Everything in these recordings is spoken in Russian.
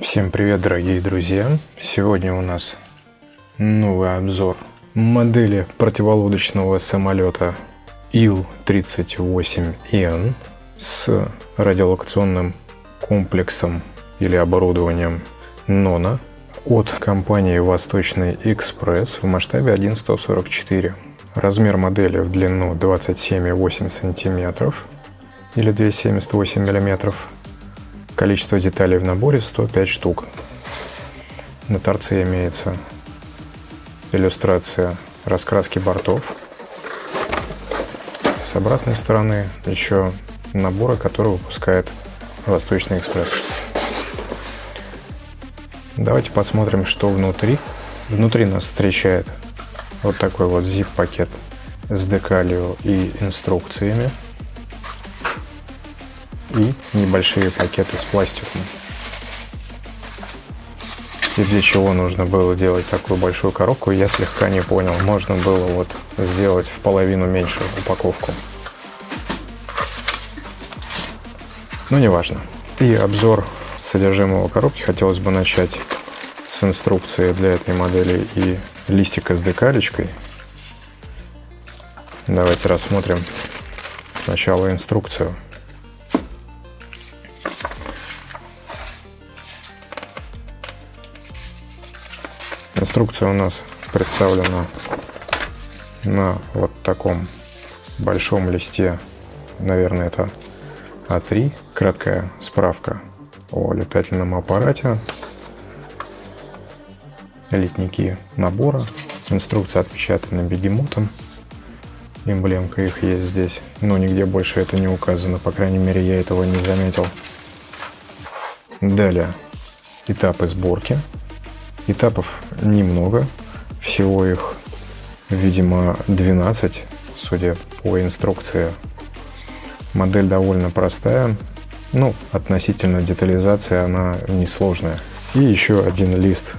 Всем привет, дорогие друзья! Сегодня у нас новый обзор модели противолодочного самолета Ил-38Н с радиолокационным комплексом или оборудованием НОНА от компании Восточный Экспресс в масштабе 1.144. Размер модели в длину 27,8 см или 278 мм Количество деталей в наборе 105 штук. На торце имеется иллюстрация раскраски бортов. С обратной стороны еще наборы, которые выпускает Восточный экспресс. Давайте посмотрим, что внутри. Внутри нас встречает вот такой вот zip-пакет с декалью и инструкциями и небольшие пакеты с пластиком. И для чего нужно было делать такую большую коробку, я слегка не понял. Можно было вот сделать в половину меньшую упаковку. Но не важно. И обзор содержимого коробки хотелось бы начать с инструкции для этой модели и листика с декалечкой. Давайте рассмотрим сначала инструкцию. Инструкция у нас представлена на вот таком большом листе, наверное, это А3, краткая справка о летательном аппарате, литники набора, инструкция отпечатана бегемотом, эмблемка их есть здесь, но нигде больше это не указано, по крайней мере я этого не заметил. Далее. Этапы сборки. Этапов немного, всего их, видимо, 12, судя по инструкции. Модель довольно простая, ну, относительно детализации она несложная. И еще один лист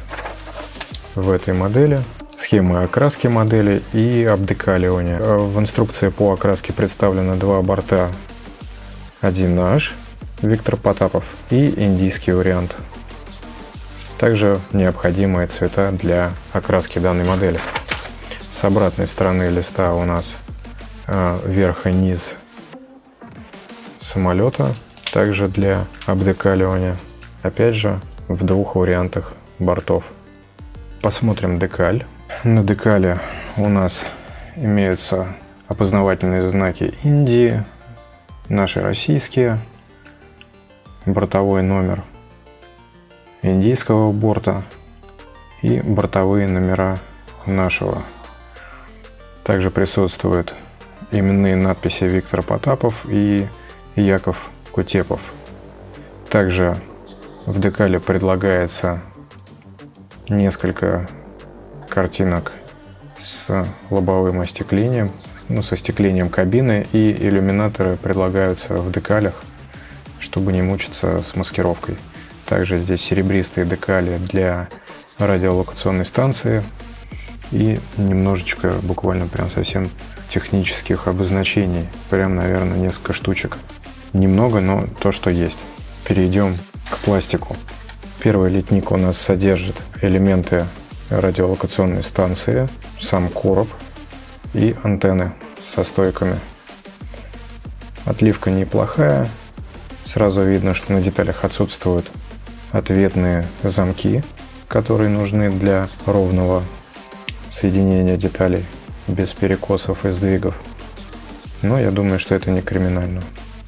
в этой модели, схемы окраски модели и обдекаливания. В инструкции по окраске представлены два борта 1H Виктор Потапов и индийский вариант также необходимые цвета для окраски данной модели. С обратной стороны листа у нас э, верх и низ самолета, также для обдекаливания. Опять же, в двух вариантах бортов. Посмотрим декаль. На декале у нас имеются опознавательные знаки Индии, наши российские, бортовой номер индийского борта и бортовые номера нашего. Также присутствуют именные надписи Виктор Потапов и Яков Кутепов. Также в декале предлагается несколько картинок с лобовым остеклением, ну, со остеклением кабины и иллюминаторы предлагаются в декалях, чтобы не мучиться с маскировкой. Также здесь серебристые декали для радиолокационной станции и немножечко, буквально прям совсем технических обозначений. Прям, наверное, несколько штучек. Немного, но то, что есть. Перейдем к пластику. Первый литник у нас содержит элементы радиолокационной станции, сам короб и антенны со стойками. Отливка неплохая. Сразу видно, что на деталях отсутствуют ответные замки, которые нужны для ровного соединения деталей без перекосов и сдвигов. Но я думаю, что это не криминально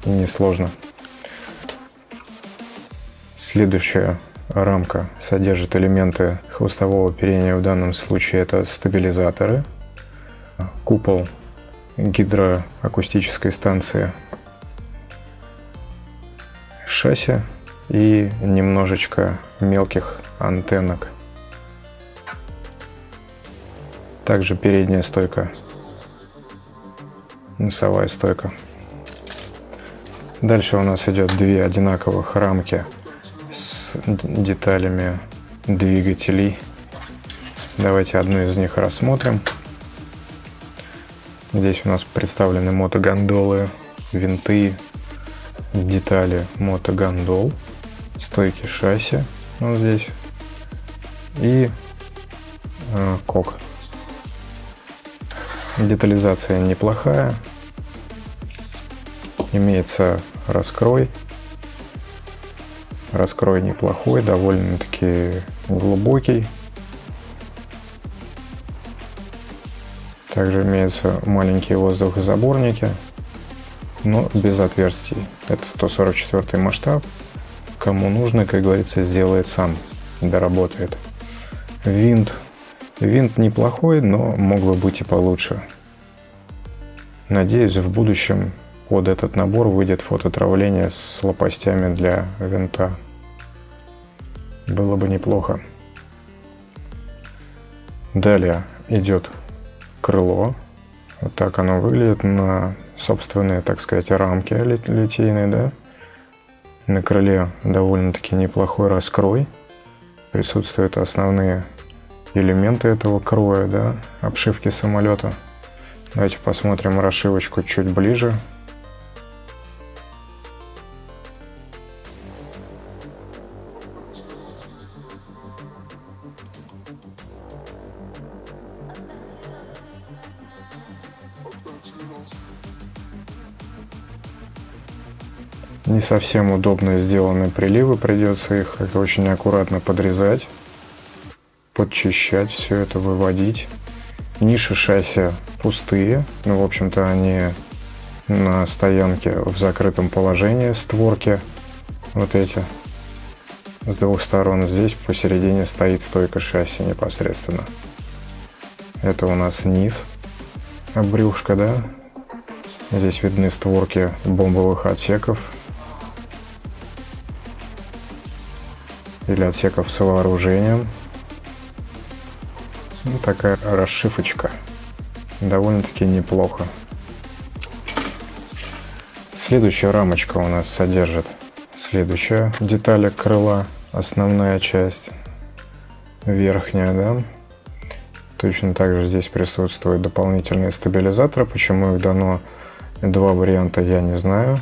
и не сложно. Следующая рамка содержит элементы хвостового оперения, в данном случае это стабилизаторы, купол гидроакустической станции, шасси и немножечко мелких антеннок. Также передняя стойка, носовая стойка. Дальше у нас идет две одинаковых рамки с деталями двигателей. Давайте одну из них рассмотрим. Здесь у нас представлены мотогондолы, винты, детали мотогондол стойки шасси вот здесь, и э, кок. Детализация неплохая. Имеется раскрой. Раскрой неплохой, довольно-таки глубокий. Также имеются маленькие воздухозаборники, но без отверстий. Это 144 масштаб. Кому нужно, как говорится, сделает сам, доработает. Винт. Винт неплохой, но мог бы быть и получше. Надеюсь, в будущем под этот набор выйдет фототравление с лопастями для винта. Было бы неплохо. Далее идет крыло. Вот так оно выглядит на собственные, так сказать, рамки литейные, да. На крыле довольно-таки неплохой раскрой. Присутствуют основные элементы этого кроя, да, обшивки самолета. Давайте посмотрим расшивочку чуть ближе. Не совсем удобно сделаны приливы, придется их очень аккуратно подрезать, подчищать все это, выводить. Ниши шасси пустые, ну, в общем-то, они на стоянке в закрытом положении, створки вот эти с двух сторон. Здесь посередине стоит стойка шасси непосредственно. Это у нас низ, брюшка, да. Здесь видны створки бомбовых отсеков, или отсеков с вооружением. Ну, такая расшифочка. Довольно-таки неплохо. Следующая рамочка у нас содержит следующая деталь крыла, основная часть, верхняя, да. Точно так же здесь присутствуют дополнительные стабилизаторы. Почему их дано два варианта, я не знаю.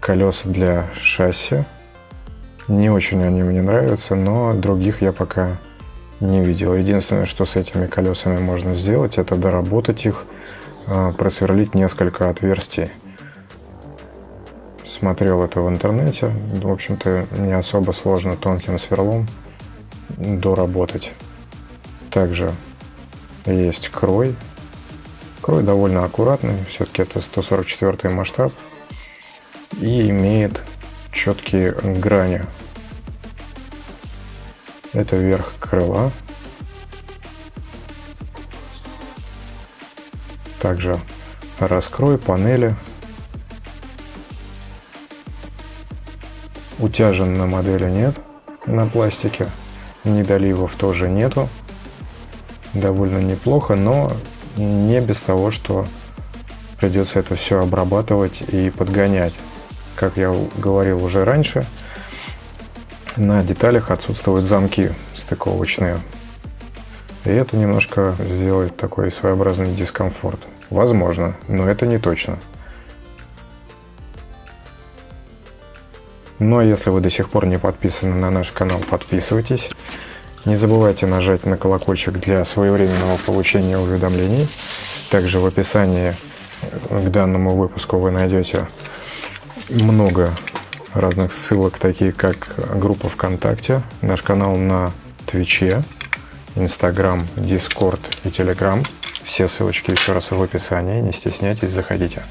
Колеса для шасси не очень они мне нравятся, но других я пока не видел. Единственное, что с этими колесами можно сделать, это доработать их, а, просверлить несколько отверстий. Смотрел это в интернете. В общем-то, не особо сложно тонким сверлом доработать. Также есть крой. Крой довольно аккуратный, все-таки это 144 масштаб. И имеет четкие грани. Это верх крыла. Также раскрой панели. Утяжен на модели нет на пластике. Недоливов тоже нету. Довольно неплохо, но не без того, что придется это все обрабатывать и подгонять. Как я говорил уже раньше, на деталях отсутствуют замки стыковочные. И это немножко сделает такой своеобразный дискомфорт. Возможно, но это не точно. А если вы до сих пор не подписаны на наш канал, подписывайтесь. Не забывайте нажать на колокольчик для своевременного получения уведомлений. Также в описании к данному выпуску вы найдете много разных ссылок, такие как группа ВКонтакте, наш канал на Твиче, Инстаграм, Дискорд и Телеграм. Все ссылочки еще раз в описании, не стесняйтесь, заходите.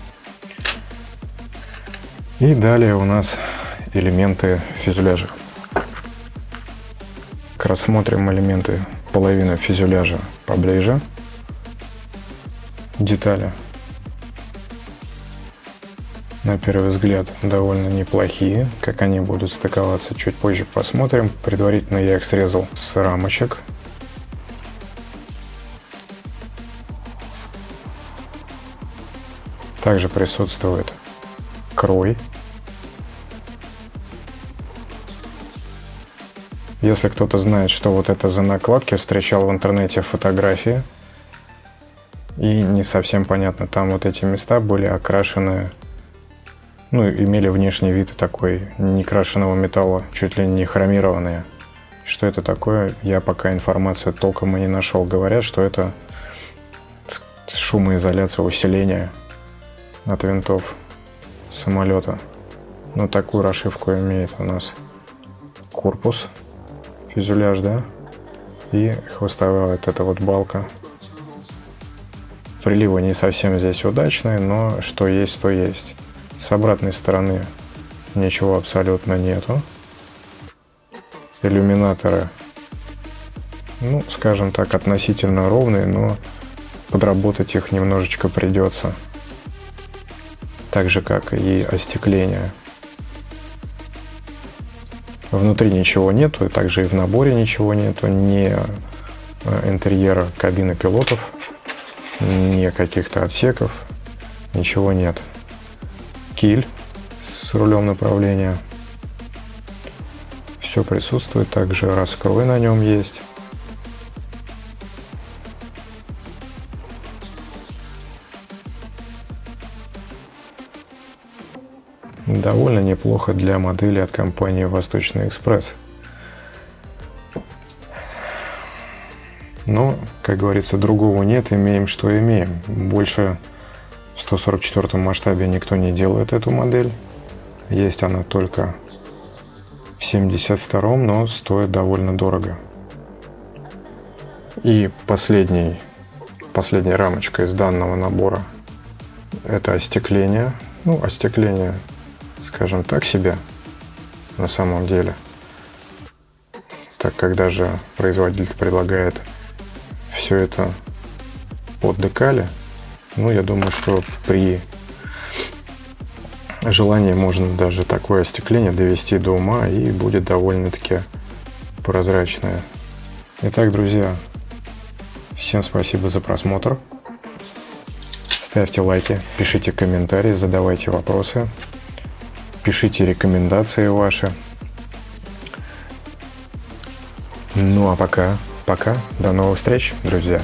И далее у нас элементы фюзеляжа. Рассмотрим элементы половины фюзеляжа поближе. Детали на первый взгляд довольно неплохие. Как они будут стыковаться, чуть позже посмотрим. Предварительно я их срезал с рамочек. Также присутствует крой. Если кто-то знает, что вот это за накладки, встречал в интернете фотографии. И не совсем понятно, там вот эти места были окрашены ну, имели внешний вид такой некрашенного металла, чуть ли не хромированные. Что это такое, я пока информацию толком и не нашел. Говорят, что это шумоизоляция, усиление от винтов самолета. Ну, такую расшивку имеет у нас корпус, фюзеляж, да, и хвостовая вот эта вот балка. Приливы не совсем здесь удачные, но что есть, то есть. С обратной стороны ничего абсолютно нету. Иллюминаторы, ну, скажем так, относительно ровные, но подработать их немножечко придется. Так же, как и остекление. Внутри ничего нету, и также и в наборе ничего нету, ни э, интерьера кабины пилотов, ни каких-то отсеков, ничего нет киль с рулем направления. Все присутствует, также раскрой на нем есть. Довольно неплохо для модели от компании Восточный Экспресс. Но, как говорится, другого нет, имеем что имеем. Больше в 144 масштабе никто не делает эту модель. Есть она только в 72, но стоит довольно дорого. И последний, последняя рамочка из данного набора это остекление. Ну, остекление, скажем так себе, на самом деле. Так как даже производитель предлагает все это под декали, ну, я думаю, что при желании можно даже такое остекление довести до ума и будет довольно-таки прозрачное. Итак, друзья, всем спасибо за просмотр. Ставьте лайки, пишите комментарии, задавайте вопросы, пишите рекомендации ваши. Ну а пока, пока, до новых встреч, друзья.